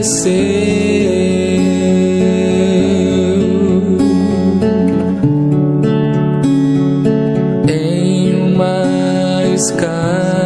esqueceu em uma escada.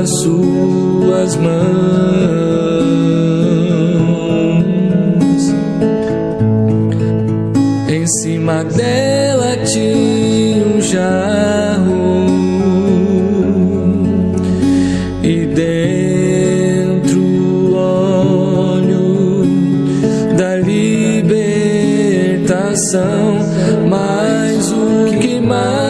as suas mãos. Em cima dela tinha um jarro. E dentro o óleo da libertação, mais o que mais.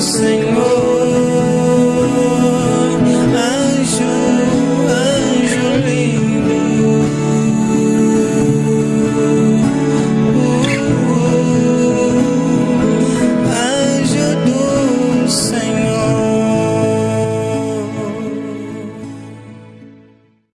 say